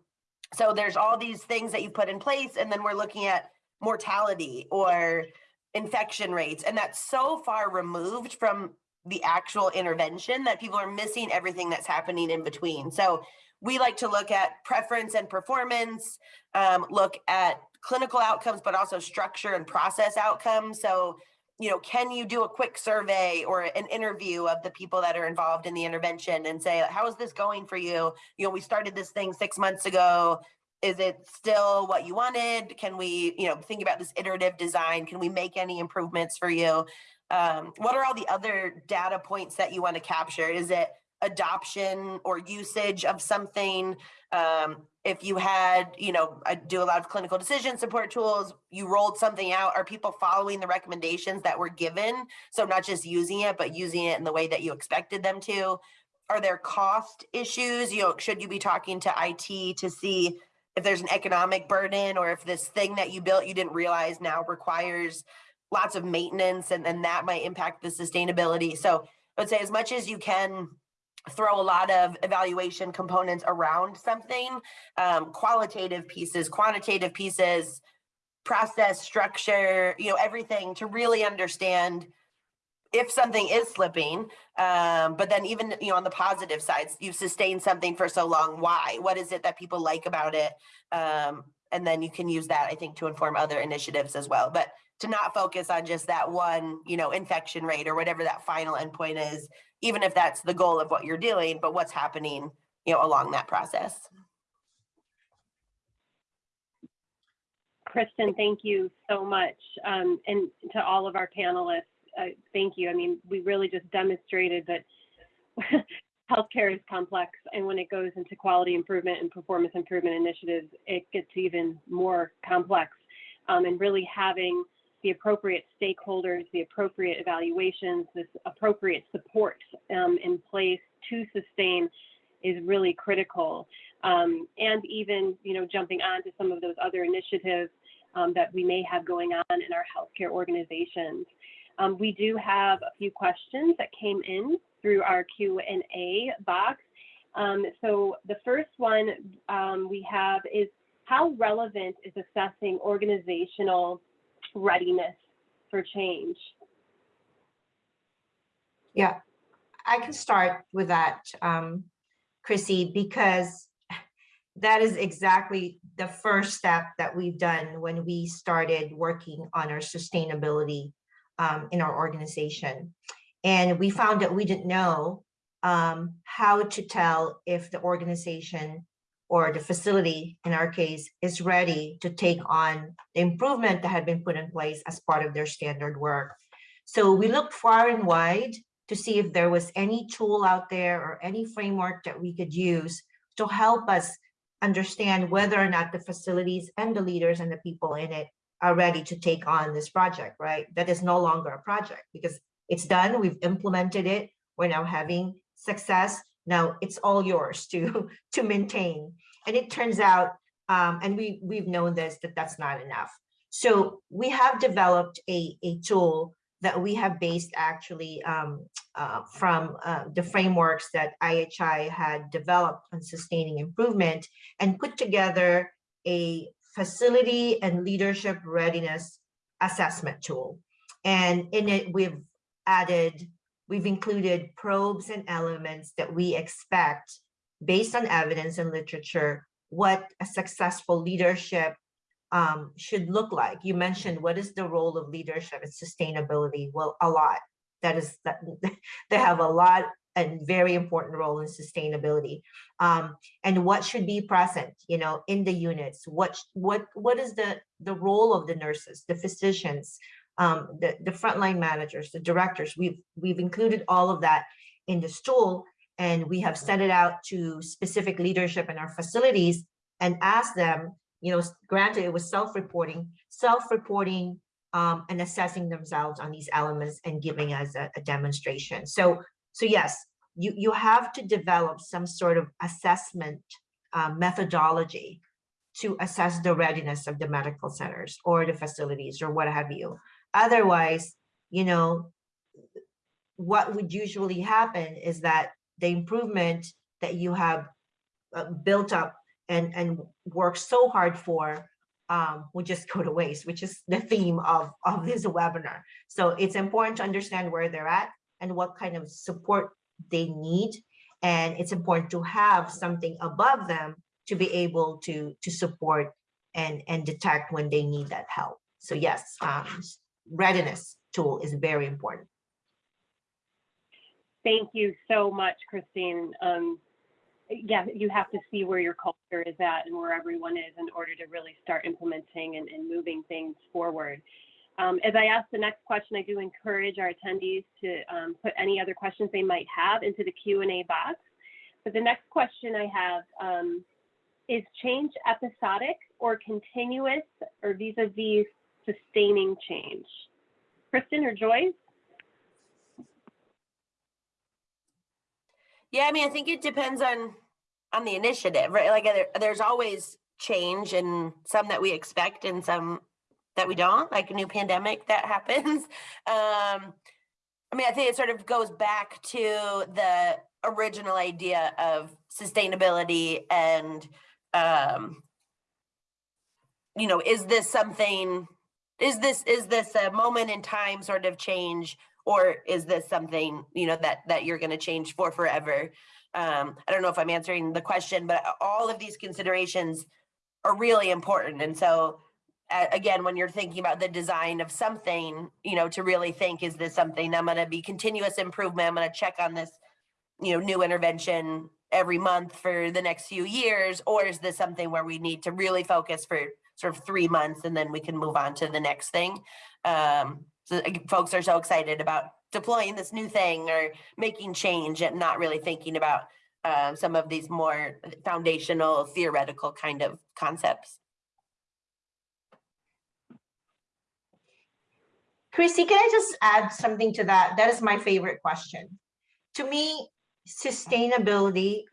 So there's all these things that you put in place and then we're looking at mortality or infection rates. And that's so far removed from the actual intervention that people are missing everything that's happening in between. So we like to look at preference and performance, um, look at clinical outcomes, but also structure and process outcomes. So you know, can you do a quick survey or an interview of the people that are involved in the intervention and say, how is this going for you? You know, we started this thing six months ago. Is it still what you wanted? Can we, you know, think about this iterative design? Can we make any improvements for you? Um, what are all the other data points that you want to capture? Is it adoption or usage of something? Um, if you had, you know, I do a lot of clinical decision support tools, you rolled something out, are people following the recommendations that were given? So not just using it, but using it in the way that you expected them to? Are there cost issues? You know, should you be talking to IT to see if there's an economic burden or if this thing that you built you didn't realize now requires lots of maintenance and then that might impact the sustainability. So I would say as much as you can throw a lot of evaluation components around something, um, qualitative pieces, quantitative pieces, process structure, you know, everything to really understand if something is slipping, um, but then even, you know, on the positive sides, you've sustained something for so long, why? What is it that people like about it? Um, and then you can use that, I think, to inform other initiatives as well. But to not focus on just that one, you know, infection rate or whatever that final endpoint is, even if that's the goal of what you're doing, but what's happening, you know, along that process. Kristen, thank you so much. Um, and to all of our panelists, uh, thank you. I mean, we really just demonstrated that healthcare is complex. And when it goes into quality improvement and performance improvement initiatives, it gets even more complex. Um, and really having the appropriate stakeholders, the appropriate evaluations, this appropriate support um, in place to sustain is really critical. Um, and even, you know, jumping on to some of those other initiatives um, that we may have going on in our healthcare organizations. Um, we do have a few questions that came in through our Q&A box. Um, so the first one um, we have is how relevant is assessing organizational readiness for change? Yeah, I can start with that, um, Chrissy, because that is exactly the first step that we've done when we started working on our sustainability um, in our organization. And we found that we didn't know um, how to tell if the organization or the facility, in our case, is ready to take on the improvement that had been put in place as part of their standard work. So we looked far and wide to see if there was any tool out there or any framework that we could use to help us understand whether or not the facilities and the leaders and the people in it are ready to take on this project, right? That is no longer a project because it's done, we've implemented it, we're now having success. Now it's all yours to, to maintain. And it turns out, um, and we, we've known this, that that's not enough. So we have developed a, a tool that we have based actually um, uh, from uh, the frameworks that IHI had developed on sustaining improvement and put together a facility and leadership readiness assessment tool. And in it, we've added, we've included probes and elements that we expect based on evidence and literature, what a successful leadership um, should look like. You mentioned what is the role of leadership and sustainability? Well, a lot. That is that they have a lot and very important role in sustainability. Um, and what should be present, you know, in the units? What what what is the the role of the nurses, the physicians, um, the the frontline managers, the directors? We've we've included all of that in the stool, and we have sent it out to specific leadership in our facilities and asked them you know, granted it was self-reporting, self-reporting um, and assessing themselves on these elements and giving us a, a demonstration. So, so yes, you, you have to develop some sort of assessment uh, methodology to assess the readiness of the medical centers or the facilities or what have you. Otherwise, you know, what would usually happen is that the improvement that you have uh, built up and and work so hard for um, will just go to waste, which is the theme of, of this webinar. So it's important to understand where they're at and what kind of support they need. And it's important to have something above them to be able to, to support and, and detect when they need that help. So yes, um, readiness tool is very important. Thank you so much, Christine. Um, yeah, you have to see where your culture is at and where everyone is in order to really start implementing and, and moving things forward. Um, as I ask the next question, I do encourage our attendees to um, put any other questions they might have into the Q&A box. But the next question I have um, is change episodic or continuous or vis-a-vis sustaining change? Kristen or Joyce? Yeah, I mean, I think it depends on on the initiative, right? Like there, there's always change and some that we expect and some that we don't, like a new pandemic that happens. Um, I mean, I think it sort of goes back to the original idea of sustainability and um, you know, is this something is this is this a moment in time sort of change or is this something you know that that you're going to change for forever? Um i don't know if i'm answering the question but all of these considerations are really important. And so again when you're thinking about the design of something you know to really think is this something i'm going to be continuous improvement i'm going to check on this you know new intervention every month for the next few years or is this something where we need to really focus for sort of three months and then we can move on to the next thing um so folks are so excited about deploying this new thing or making change and not really thinking about uh, some of these more foundational theoretical kind of concepts. Christy, can I just add something to that? That is my favorite question. To me, sustainability,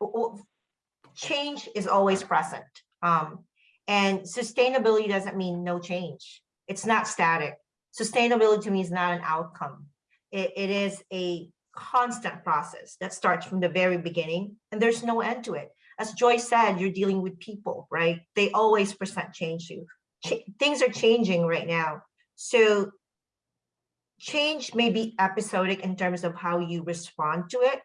change is always present. Um, and sustainability doesn't mean no change. It's not static sustainability to me is not an outcome. It, it is a constant process that starts from the very beginning and there's no end to it. As Joyce said, you're dealing with people, right? They always present change to you. Ch things are changing right now. So change may be episodic in terms of how you respond to it,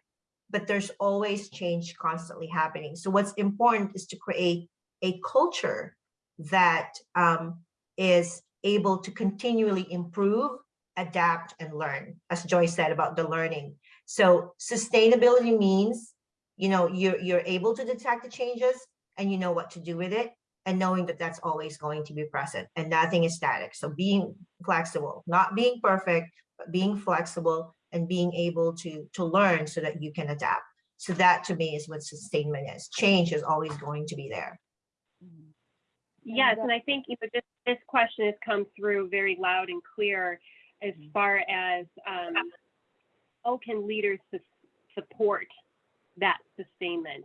but there's always change constantly happening. So what's important is to create a culture that um, is able to continually improve, adapt, and learn, as Joyce said about the learning. So sustainability means, you know, you're, you're able to detect the changes and you know what to do with it and knowing that that's always going to be present and nothing is static. So being flexible, not being perfect, but being flexible and being able to, to learn so that you can adapt. So that to me is what sustainment is. Change is always going to be there. Yes, And, I think you know, this, this question has come through very loud and clear as far as um, how can leaders su- support that sustainment.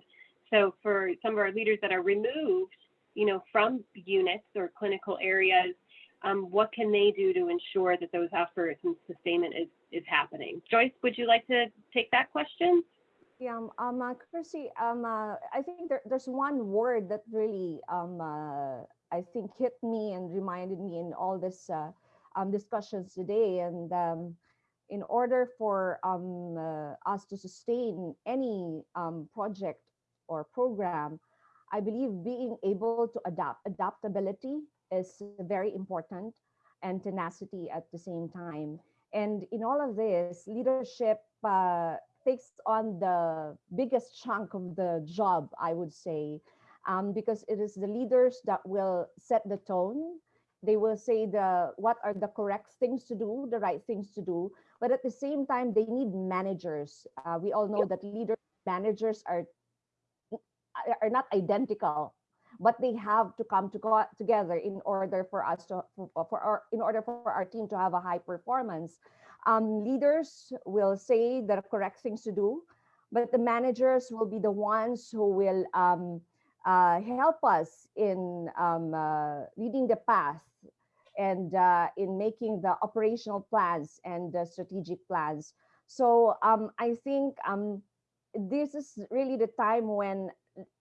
So for some of our leaders that are removed, you know, from units or clinical areas, um, what can they do to ensure that those efforts and sustainment is, is happening? Joyce, would you like to take that question? Yeah, um, um, uh, Chrissy, um, uh, I think there, there's one word that really, um, uh, I think hit me and reminded me in all this uh, um, discussions today. And um, in order for um, uh, us to sustain any um, project or program, I believe being able to adapt, adaptability is very important and tenacity at the same time. And in all of this, leadership uh, takes on the biggest chunk of the job, I would say, um, because it is the leaders that will set the tone. They will say the what are the correct things to do, the right things to do. But at the same time, they need managers. Uh, we all know that leaders, managers are are not identical but they have to come to go together in order for us to for, for our in order for our team to have a high performance um, leaders will say the correct things to do, but the managers will be the ones who will um, uh, help us in um, uh, leading the path and uh, in making the operational plans and the strategic plans. So um, I think um, this is really the time when,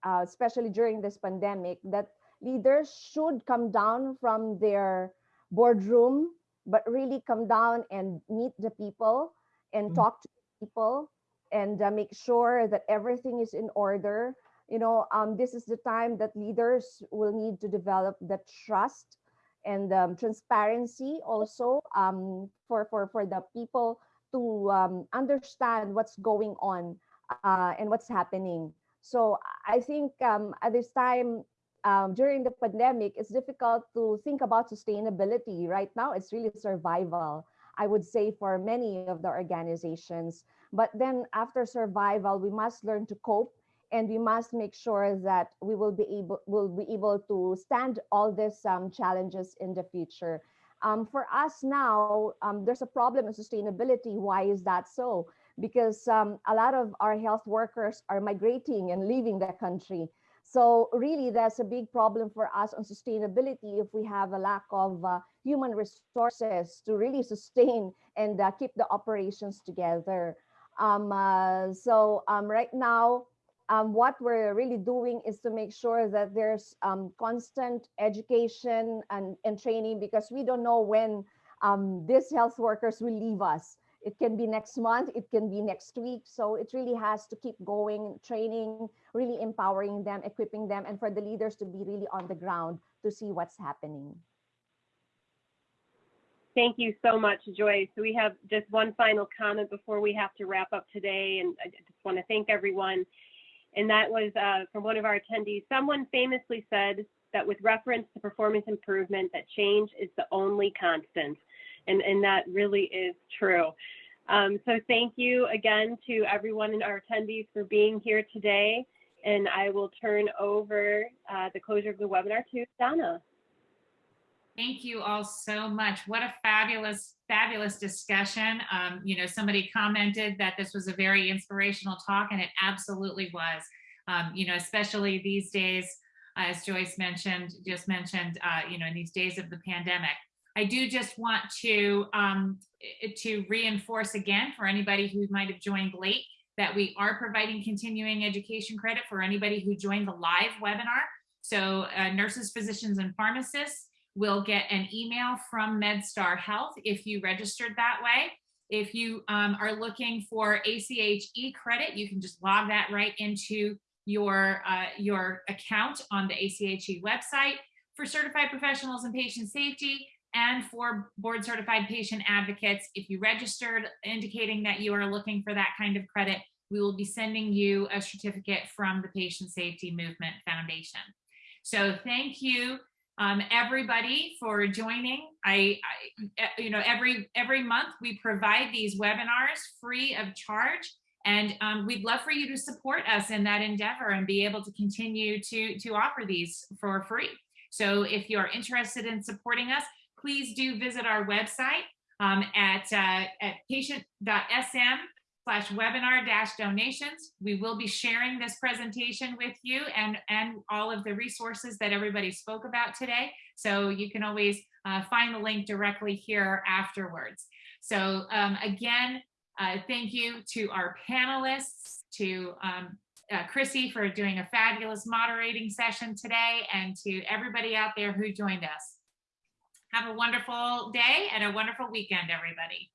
uh, especially during this pandemic, that leaders should come down from their boardroom but really come down and meet the people and Mm. talk to people and uh, make sure that everything is in order you know um, this is the time that leaders will need to develop the trust and um, transparency also um, for, for, for the people to um, understand what's going on uh, and what's happening. So I think um, at this time um, during the pandemic, it's difficult to think about sustainability. Right now, it's really survival, I would say, for many of the organizations. But then after survival, we must learn to cope and we must make sure that we will be able will be able to stand all these um, challenges in the future. Um, for us now, um, there's a problem in sustainability. Why is that so? Because um, a lot of our health workers are migrating and leaving the country. So really, that's a big problem for us on sustainability if we have a lack of uh, human resources to really sustain and uh, keep the operations together. Um, uh, so um, right now, um, what we're really doing is to make sure that there's um, constant education and, and training because we don't know when um, these health workers will leave us. It can be next month, it can be next week. So it really has to keep going, training, really empowering them, equipping them, and for the leaders to be really on the ground to see what's happening. Thank you so much, Joyce. So we have just one final comment before we have to wrap up today. And I just want to thank everyone. And that was uh, from one of our attendees. Someone famously said that with reference to performance improvement, that change is the only constant. And, and that really is true. Um, so thank you again to everyone in our attendees for being here today. And I will turn over uh, the closure of the webinar to Donna. Thank you all so much. What a fabulous, fabulous discussion. Um, you know, somebody commented that this was a very inspirational talk, and it absolutely was. Um, you know, especially these days, as Joyce mentioned, just mentioned, uh, you know, in these days of the pandemic. I do just want to um, to reinforce again for anybody who might have joined late that we are providing continuing education credit for anybody who joined the live webinar. So uh, nurses, physicians, and pharmacists will get an email from MedStar Health if you registered that way. If you um, are looking for ACHE credit, you can just log that right into your, uh, your account on the ACHE website. For certified professionals in patient safety and for board certified patient advocates, if you registered indicating that you are looking for that kind of credit, we will be sending you a certificate from the Patient Safety Movement Foundation. So thank you um, everybody for joining. I, I, you know, every every month we provide these webinars free of charge, and um, we'd love for you to support us in that endeavor and be able to continue to to offer these for free. So if you are interested in supporting us, please do visit our website um, at uh, at patient.sm slash webinar dash donations. We will be sharing this presentation with you and, and all of the resources that everybody spoke about today. So you can always uh, find the link directly here afterwards. So um, again, uh, thank you to our panelists, to um, uh, Chrissy for doing a fabulous moderating session today, and to everybody out there who joined us. Have a wonderful day and a wonderful weekend, everybody.